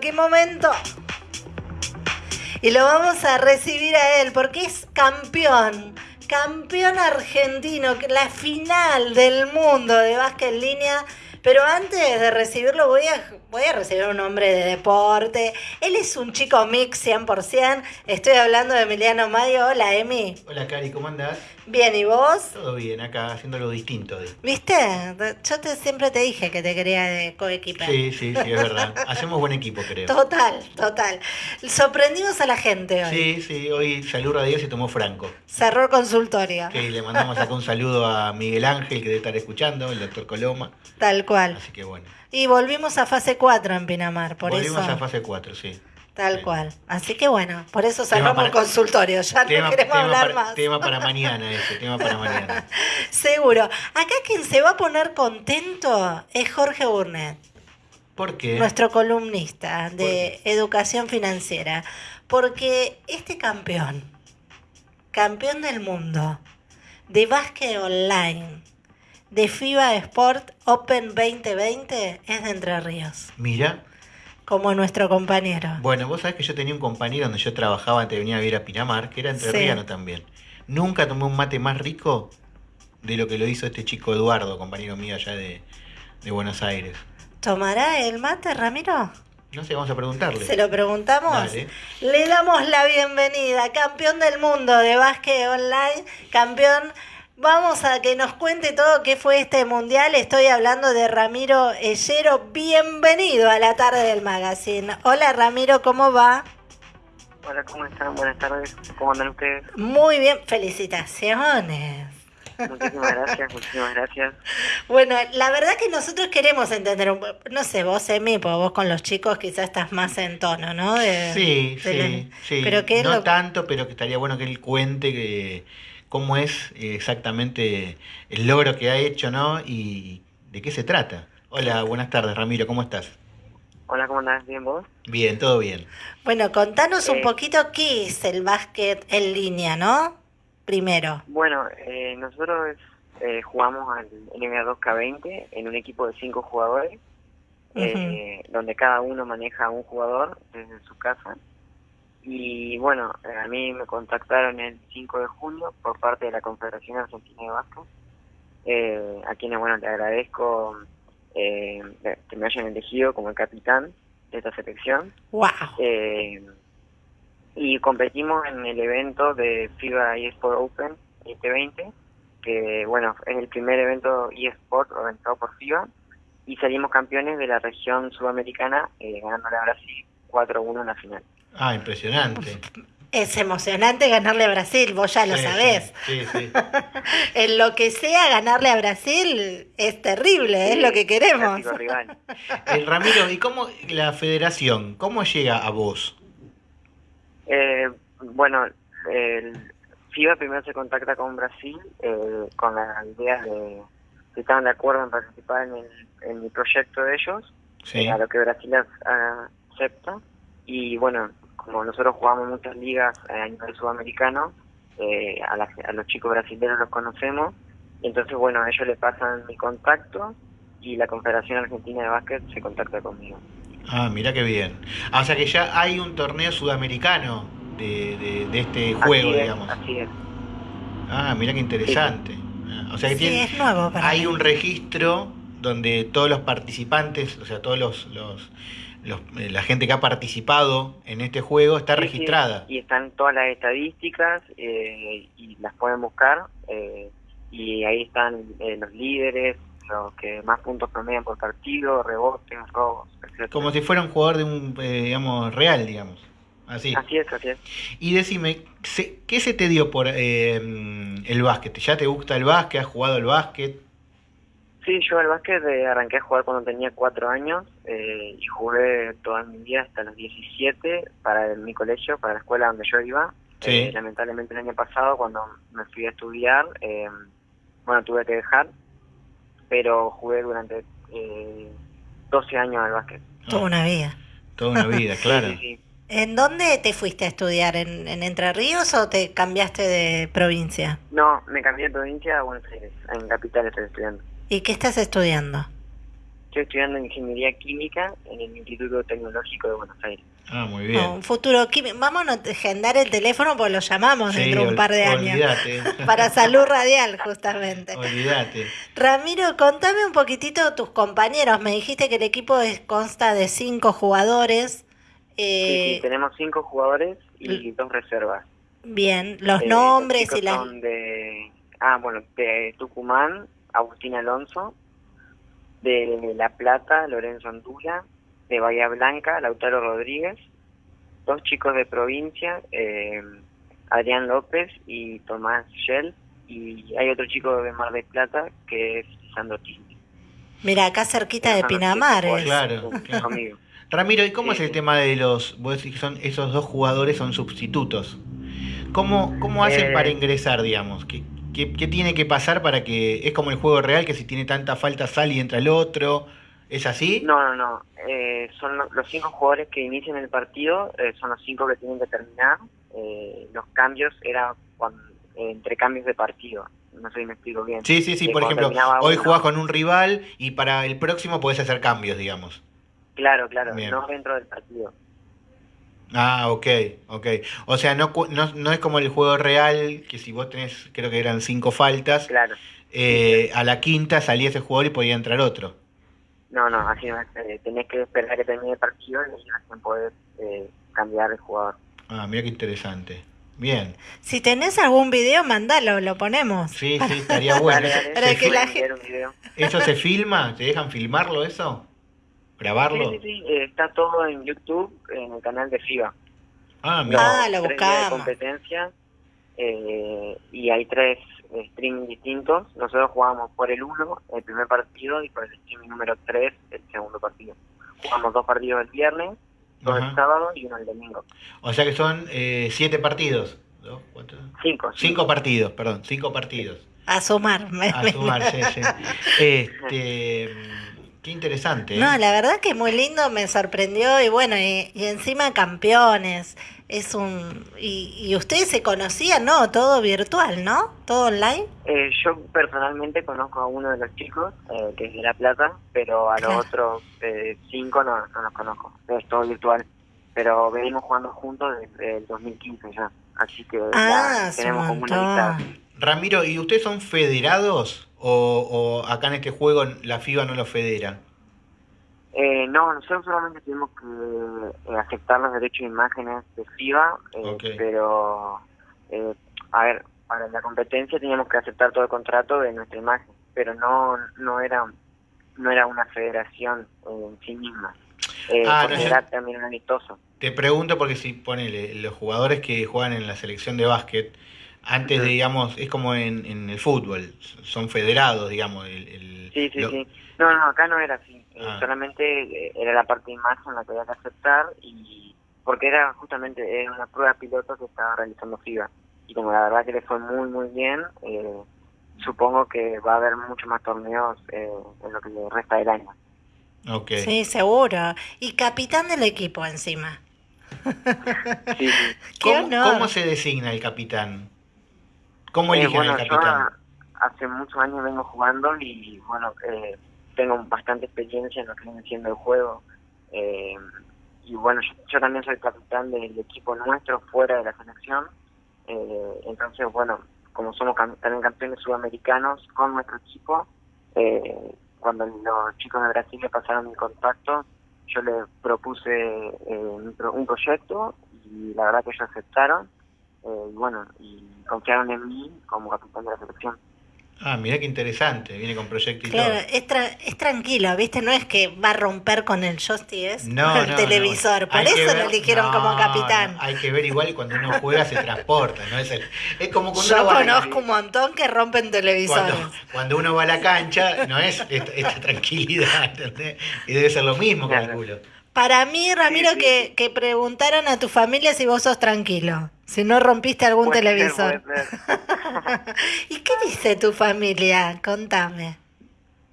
qué momento. Y lo vamos a recibir a él porque es campeón, campeón argentino, la final del mundo de básquet en línea. Pero antes de recibirlo voy a voy a recibir un hombre de deporte. Él es un chico mix 100%. Estoy hablando de Emiliano Mayo. Hola, Emi. Hola, Cari, ¿cómo andás? Bien, ¿y vos? Todo bien, acá haciendo lo distinto. ¿Viste? Yo te, siempre te dije que te quería de coequiper. Sí, sí, sí, es verdad. Hacemos buen equipo, creo. Total, total. Sorprendimos a la gente hoy. Sí, sí, hoy saludo a Dios y tomó Franco. Cerró consultorio. Que le mandamos acá un saludo a Miguel Ángel, que debe estar escuchando, el doctor Coloma. Tal cual. Así que bueno. Y volvimos a fase 4 en Pinamar, por volvimos eso. a fase 4, sí. Tal cual. Así que bueno, por eso cerramos el consultorio. Ya no queremos hablar más. Tema para mañana ese, tema para mañana. Seguro. Acá quien se va a poner contento es Jorge Burnett. ¿Por qué? Nuestro columnista de educación financiera. Porque este campeón, campeón del mundo de básquet online, de FIBA Sport Open 2020 es de Entre Ríos. Mira. Como nuestro compañero. Bueno, vos sabés que yo tenía un compañero donde yo trabajaba antes de venir a vivir a Pinamar, que era entrerriano también. Nunca tomé un mate más rico de lo que lo hizo este chico Eduardo, compañero mío allá de, de Buenos Aires. ¿Tomará el mate, Ramiro? No sé, vamos a preguntarle. ¿Se lo preguntamos? Le damos la bienvenida, campeón del mundo de básquet online, campeón Vamos a que nos cuente todo qué fue este mundial. Estoy hablando de Ramiro Ellero. Bienvenido a la tarde del magazine. Hola Ramiro, ¿cómo va? Hola, ¿cómo están? Buenas tardes. ¿Cómo andan ustedes? Muy bien, felicitaciones. Muchísimas gracias, muchísimas gracias. Bueno, la verdad que nosotros queremos entender, un, no sé, vos, Emi, porque vos con los chicos quizás estás más en tono, ¿no? sí, sí, sí. Pero no tanto, pero que estaría bueno que él cuente que cómo es exactamente el logro que ha hecho, ¿no? Y de qué se trata. Hola, buenas tardes, Ramiro, ¿cómo estás? Hola, ¿cómo andás? ¿Bien vos? Bien, todo bien. Bueno, contanos un eh, poquito qué es el básquet en línea, ¿no? Primero. Bueno, eh, nosotros eh, jugamos al NBA 2K20 en un equipo de cinco jugadores, donde cada uno maneja un jugador desde su casa y bueno, a mí me contactaron el 5 de junio por parte de la Confederación Argentina de Vasco, eh, a quienes, bueno, le agradezco eh, que me hayan elegido como el capitán de esta selección. ¡Wow! Eh, y competimos en el evento de FIBA eSport Open 2020, que, bueno, es el primer evento eSport organizado por FIBA, y salimos campeones de la región sudamericana, eh, ganándole a Brasil 4-1 en la final. Ah, impresionante. Es emocionante ganarle a Brasil, vos ya lo sabés. Sí, sí. en lo que sea ganarle a Brasil es terrible, es lo que queremos. El Ramiro, ¿y cómo la federación, cómo llega a vos? Eh, bueno, el FIBA primero se contacta con Brasil eh, con la idea de si estaban de acuerdo en participar en el, en proyecto de ellos, sí. a lo que Brasil acepta. Y bueno, como nosotros jugamos muchas ligas a nivel sudamericano, eh, a, los chicos brasileños los conocemos, y entonces bueno, ellos le pasan mi contacto y la Confederación Argentina de Básquet se contacta conmigo. Ah, mira qué bien. Ah, o sea que ya hay un torneo sudamericano de, de, este juego, digamos. Así es. Ah, mira qué interesante. Ah, o sea que tiene, hay un registro donde todos los participantes, o sea, todos los, los eh, la gente que ha participado en este juego está registrada. y están todas las estadísticas eh, y las pueden buscar eh, y ahí están los líderes, los que más puntos promedian por partido, rebotes, robos, etc. Como si fuera un jugador de un, digamos, real, digamos. Así. Así es, así es. Y decime, ¿qué se te dio por el básquet? ¿Ya te gusta el básquet? ¿Has jugado el básquet? Sí, yo al básquet eh, arranqué a jugar cuando tenía cuatro años eh, y jugué toda mi vida hasta los 17 para mi colegio, para la escuela donde yo iba. Eh, lamentablemente el año pasado cuando me fui a estudiar, bueno, tuve que dejar, pero jugué durante 12 años al básquet. Toda una vida. Toda una vida, claro. ¿En dónde te fuiste a estudiar? ¿En, ¿En, Entre Ríos o te cambiaste de provincia? No, me cambié de provincia a Buenos Aires. En Capital estoy estudiando. ¿Y qué estás estudiando? Estoy estudiando ingeniería química en el Instituto Tecnológico de Buenos Aires. Ah, muy bien. un futuro químico. Vamos a agendar el teléfono porque lo llamamos dentro de un par de años. Para salud radial, justamente. Olvídate. Ramiro, contame un poquitito tus compañeros. Me dijiste que el equipo consta de cinco jugadores. Eh, sí, tenemos cinco jugadores y dos reservas. Bien, los eh, nombres y las... Son de, ah, bueno, de Tucumán, Agustín Alonso, de La Plata, Lorenzo Andula, de Bahía Blanca, Lautaro Rodríguez, dos chicos de provincia, eh, Adrián López y Tomás Shell, y hay otro chico de Mar del Plata que es Sandro Tini. Mira, acá cerquita de Pinamar. Claro, Ramiro, ¿y cómo es el tema de los, vos decís que son esos dos jugadores son sustitutos? ¿Cómo, cómo hacen para eh, ingresar, digamos? ¿Qué, ¿Qué, tiene que pasar para que... Es como el juego real, que si tiene tanta falta sale y entra el otro. ¿Es así? No, no, no. Eh, son los cinco jugadores que inician el partido, eh, son los cinco que tienen que terminar. Eh, los cambios eran entre cambios de partido. No sé si me explico bien. Sí, sí, sí. Por ejemplo, hoy jugás con un rival y para el próximo podés hacer cambios, digamos. Claro, claro. No dentro del partido. Ah, ok, ok. O sea, no, no, no, es como el juego real, que si vos tenés, creo que eran cinco faltas, claro. Eh, a la quinta salía ese jugador y podía entrar otro. No, no, así no, eh, tenés que esperar que termine el partido y no poder eh, cambiar el jugador. Ah, mira qué interesante. Bien. Si tenés algún video, mandalo, lo ponemos. Sí, sí, estaría bueno. Dale, ¿Eso se filma? ¿Te dejan filmarlo eso? Grabarlo? Sí, sí, sí. Eh, está todo en YouTube, en el canal de FIBA. Ah, mira. Ah, lo buscamos. competencia eh, y hay tres streaming distintos. Nosotros jugamos por el 1 el primer partido y por el streaming número 3 el segundo partido. Jugamos dos partidos el viernes, dos el sábado y uno el domingo. O sea que son eh, siete partidos. ¿Dos, cuatro? Cinco, cinco. partidos, perdón, cinco partidos. A sumar. A sumar, sí, sí. Este, Qué interesante. No, ¿eh? la verdad que muy lindo, me sorprendió y bueno, y, encima campeones. Es un y, ustedes se conocían, ¿no? Todo virtual, ¿no? Todo online. Eh, yo personalmente conozco a uno de los chicos, eh, que es de La Plata, pero a los otros cinco no, no los conozco. Es todo virtual. Pero venimos jugando juntos desde el 2015 ya. Así que ah, tenemos como una Ramiro, ¿y ustedes son federados? o, acá en este juego la FIBA no lo federa? Eh, no, nosotros solamente tenemos que eh, aceptar los derechos de imágenes de FIBA, eh, pero, eh, a ver, para la competencia teníamos que aceptar todo el contrato de nuestra imagen, pero no no era no era una federación en sí misma. Ah, era también un amistoso. Te pregunto porque si ponele los jugadores que juegan en la selección de básquet, antes, de, digamos, es como en, en, el fútbol, son federados, digamos. El, sí, sí, sí. No, no, acá no era así. Eh, ah. Solamente eh, era la parte de imagen la que había que aceptar y porque era justamente era una prueba piloto que estaba realizando FIBA. Y como la verdad que le fue muy, muy bien, eh, supongo que va a haber muchos más torneos en lo que le resta del año. Okay. Sí, seguro. Y capitán del equipo encima. sí, ¿Cómo se designa el capitán? ¿Cómo eh, eligen capitán? hace muchos años vengo jugando y bueno, eh, tengo bastante experiencia en lo que viene siendo el juego. Eh, y bueno, yo, también soy capitán del equipo nuestro fuera de la selección. entonces, bueno, como somos también campeones sudamericanos con nuestro equipo, cuando los chicos de Brasil le pasaron mi contacto, yo les propuse un proyecto y la verdad que ellos aceptaron eh, y bueno, y confiaron en mí como capitán de la selección. Ah, mira qué interesante, viene con proyecto y claro, Es, es tranquilo, ¿viste? No es que va a romper con el joystick, no, el televisor, por eso lo eligieron como capitán. hay que ver igual cuando uno juega se transporta, ¿no? Es, es como cuando Yo conozco un montón que rompen televisores. Cuando, uno va a la cancha, no es esta, tranquilidad, ¿entendés? Y debe ser lo mismo, calculo. Para mí, Ramiro, Que, que preguntaron a tu familia si vos sos tranquilo. Si no rompiste algún televisor. ¿Y qué dice tu familia? Contame.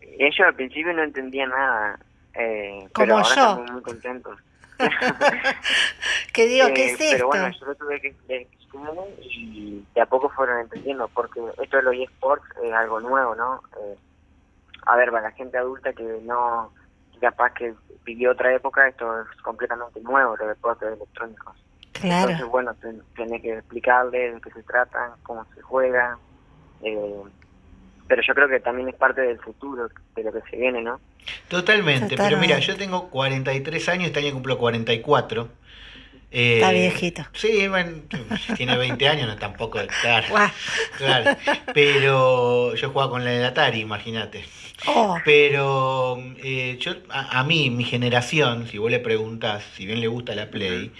Ellos al principio no entendían nada. Eh, Como pero ahora yo. Están muy contentos. ¿Qué digo? ¿Qué es esto? Pero bueno, yo lo tuve que explicar y de a poco fueron entendiendo, porque esto de los eSports es algo nuevo, ¿no? Eh, a ver, para la gente adulta que no capaz que vivió otra época, esto es completamente nuevo, los deportes electrónicos. Claro. Entonces, bueno, tiene que explicarle de qué se tratan, cómo se juega. Eh, pero yo creo que también es parte del futuro, de lo que se viene, ¿no? Totalmente, pero mira, yo tengo 43 años, este año cumplo 44. Eh, Está viejito. Sí, bueno, tiene 20 años, no tampoco, claro, claro. Pero yo jugaba con la de Atari, imagínate. Oh. Pero eh, yo, a, mí, mi generación, si vos le preguntás, si bien le gusta la Play,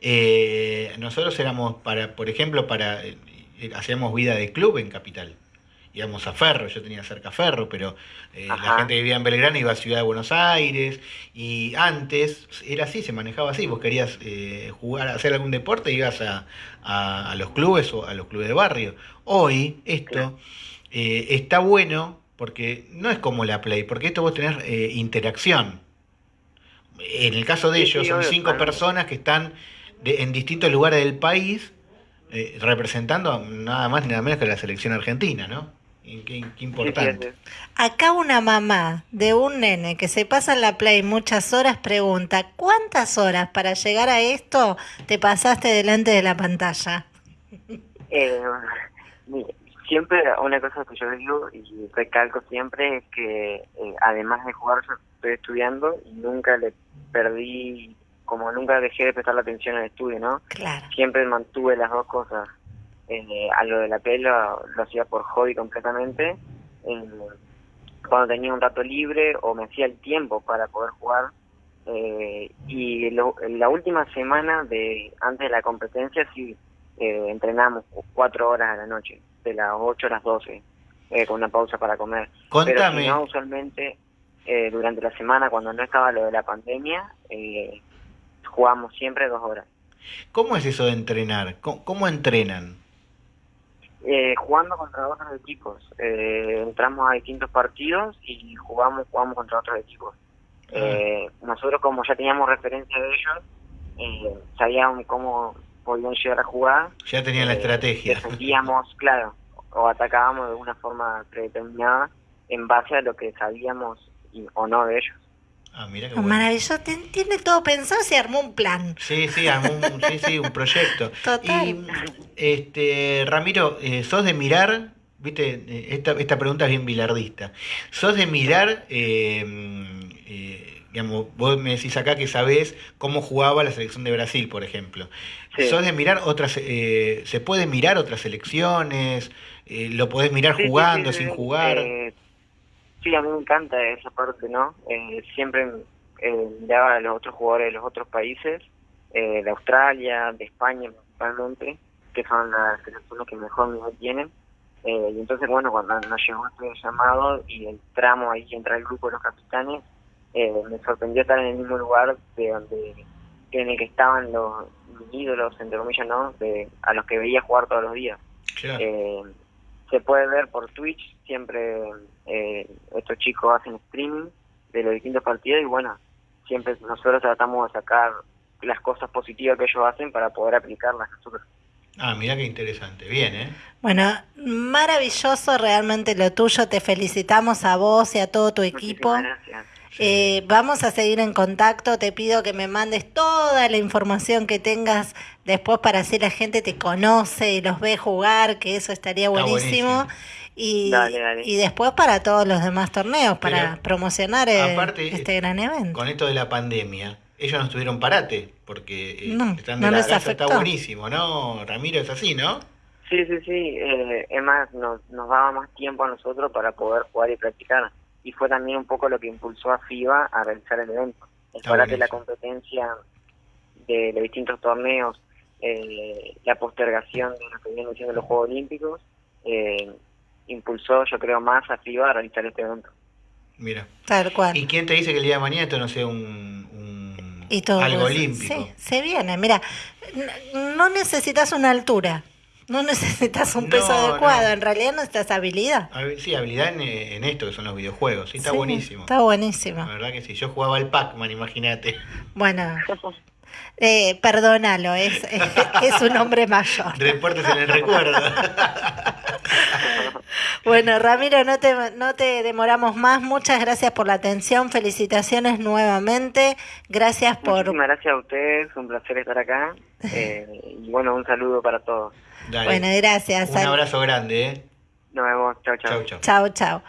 eh, nosotros éramos, para por ejemplo, para hacíamos vida de club en Capital íbamos a Ferro, yo tenía cerca Ferro, pero eh, la gente que vivía en Belgrano iba a Ciudad de Buenos Aires y antes era así, se manejaba así, vos querías eh, jugar, hacer algún deporte, ibas a, a, los clubes o a los clubes de barrio. Hoy esto eh, está bueno porque no es como la Play, porque esto vos tenés interacción. En el caso de ellos son cinco personas que están en distintos lugares del país representando nada más ni nada menos que la selección argentina, ¿no? Qué, importante. Acá una mamá de un nene que se pasa en la play muchas horas pregunta, ¿cuántas horas para llegar a esto te pasaste delante de la pantalla? Eh, siempre una cosa que yo digo y recalco siempre es que eh, además de jugar yo estoy estudiando y nunca le perdí, como nunca dejé de prestar la atención al estudio, ¿no? Claro. Siempre mantuve las dos cosas eh, a lo de la pelo lo hacía por hobby completamente. cuando tenía un rato libre o me hacía el tiempo para poder jugar. Eh, y la última semana de antes de la competencia sí eh, entrenamos cuatro horas a la noche, de las 8 a las 12, eh, con una pausa para comer. Pero si no, usualmente durante la semana, cuando no estaba lo de la pandemia, jugamos siempre dos horas. ¿Cómo es eso de entrenar? cómo entrenan? Eh, jugando contra otros equipos. Eh, entramos a distintos partidos y jugamos, jugamos contra otros equipos. Ah. Eh, nosotros como ya teníamos referencia de ellos, sabíamos cómo podían llegar a jugar. Ya tenían la estrategia. Defendíamos, claro, o atacábamos de una forma predeterminada en base a lo que sabíamos o no de ellos. Ah, mira qué Maravilloso, tiene todo pensado, se armó un plan. Sí, sí, armó un, sí, sí, un proyecto. Total. Y, este, Ramiro, eh, ¿sos de mirar? Viste, eh, esta, esta pregunta es bien bilardista. ¿Sos de mirar, eh, digamos, vos me decís acá que sabés cómo jugaba la selección de Brasil, por ejemplo. ¿Sos de mirar otras, se puede mirar otras selecciones? ¿Lo podés mirar jugando, sin jugar? Sí, a mí me encanta esa parte, ¿no? Eh, siempre eh, a los otros jugadores de los otros países, eh, de Australia, de España principalmente, que son las selecciones que mejor nivel tienen. Eh, y entonces, bueno, cuando nos llegó este llamado y entramos ahí, entra el grupo de los capitanes, eh, me sorprendió estar en el mismo lugar de donde en el que estaban los ídolos, entre comillas, ¿no? De, a los que veía jugar todos los días. Eh, se puede ver por Twitch, siempre eh, estos chicos hacen streaming de los distintos partidos y bueno, siempre nosotros tratamos de sacar las cosas positivas que ellos hacen para poder aplicarlas nosotros. Ah, mira qué interesante, bien, ¿eh? Bueno, maravilloso realmente lo tuyo, te felicitamos a vos y a todo tu equipo. Gracias. Eh, vamos a seguir en contacto. Te pido que me mandes toda la información que tengas después para si la gente te conoce y los ve jugar, que eso estaría buenísimo. Y, y después para todos los demás torneos, para promocionar este gran evento. Con esto de la pandemia, ellos no estuvieron parate, porque eh, están de la casa, está buenísimo, ¿no? Ramiro, es así, ¿no? Sí, sí, sí. Eh, es más, nos, nos daba más tiempo a nosotros para poder jugar y practicar y fue también un poco lo que impulsó a FIBA a realizar el evento. El para que la competencia de los distintos torneos, eh, la postergación de lo que vienen siendo los Juegos Olímpicos, eh, impulsó, yo creo, más a FIBA a realizar este evento. Mira. Tal cual. ¿Y quién te dice que el día de mañana esto no sea un, algo olímpico? Sí, se viene. Mira, no necesitas una altura. No necesitas un peso adecuado, en realidad necesitas habilidad. Sí, habilidad en, esto que son los videojuegos. Sí, está buenísimo. Está buenísimo. La verdad que sí. Yo jugaba el Pac-Man, imagínate. Bueno, Eh, perdónalo, es, es, un hombre mayor. Deportes en el recuerdo. bueno, Ramiro, no te, no te demoramos más. Muchas gracias por la atención. Felicitaciones nuevamente. Gracias por... Muchísimas gracias a ustedes. Un placer estar acá. Eh, y bueno, un saludo para todos. Bueno, gracias. Un abrazo grande. ¿eh? Nos vemos. Chao, chao. Chao, chao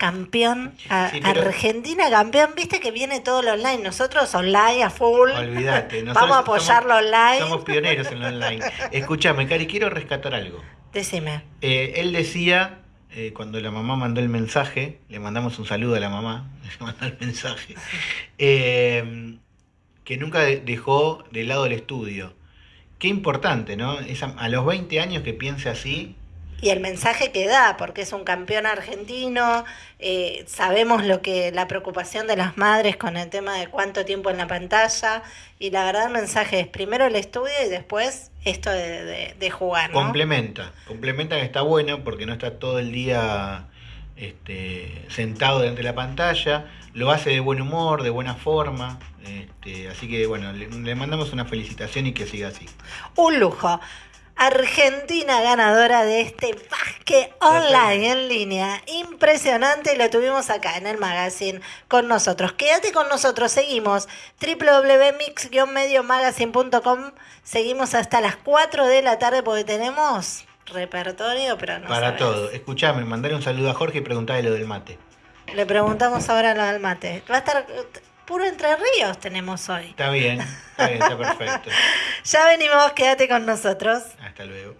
campeón, Argentina campeón, viste que viene todo lo online, nosotros online a full. Olvídate, vamos a apoyarlo online. Somos pioneros en lo online. Escúchame, Cari, quiero rescatar algo. Decime. Eh, él decía, eh, cuando la mamá mandó el mensaje, le mandamos un saludo a la mamá, le mandó el mensaje, eh, que nunca dejó de lado el estudio. Qué importante, ¿no? a los 20 años que piense así, y el mensaje que da, porque es un campeón argentino, eh, sabemos lo que la preocupación de las madres con el tema de cuánto tiempo en la pantalla, y la verdad el mensaje es primero el estudio y después esto de, jugar. Complementa, complementa que está bueno porque no está todo el día este, sentado delante de la pantalla, lo hace de buen humor, de buena forma, este, así que bueno, le, le mandamos una felicitación y que siga así. Un lujo. Argentina ganadora de este básquet online en línea. Impresionante, lo tuvimos acá en el magazine con nosotros. Quédate con nosotros, seguimos www.mix-mediomagazine.com. Seguimos hasta las 4 de la tarde porque tenemos repertorio, pero no Para todo. Escuchame, mandale un saludo a Jorge y preguntale lo del mate. Le preguntamos ahora lo del mate. Va a estar puro Entre Ríos tenemos hoy. Está bien, está bien, está perfecto. ya venimos, quédate con nosotros. Hasta luego.